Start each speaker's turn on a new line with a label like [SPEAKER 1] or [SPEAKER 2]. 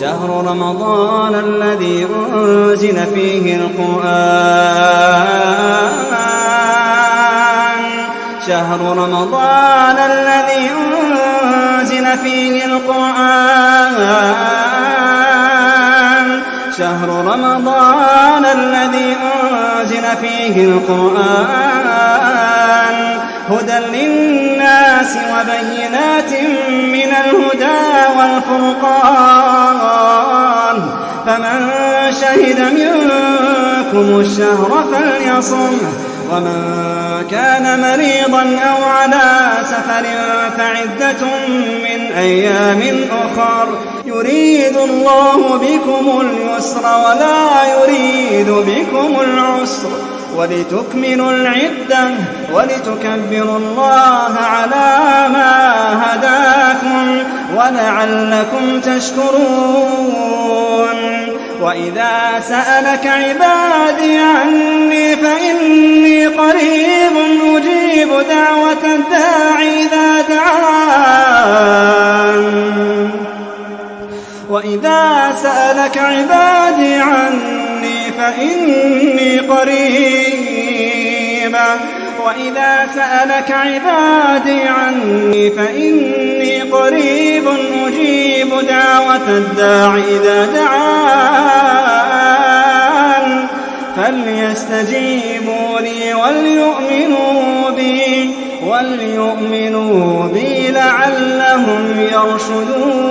[SPEAKER 1] شهر رمضان الذي أنزل فيه القرآن. شهر رمضان الذي أنزل فيه القرآن. شهر رمضان الذي أنزل فيه القرآن. هدى للناس وبينات من الهدى والفرقان. فمن شهد منكم الشهر فليصم ومن كان مريضا أو على سفر فعدة من أيام أخر يريد الله بكم اليسر ولا يريد بكم العسر ولتكملوا العدة ولتكبروا الله على ولعلكم تشكرون. وإذا سألك عبادي عني فإني قريب أجيب دعوة الداعي إذا دعان. وإذا سألك عبادي عني فإني قريب. وإذا سألك عبادي عني فإني قريب أجيب دعوة الداع إذا دعان. فليستجيبوا لي وليؤمنوا بي وليؤمنوا بي لعلهم يرشدون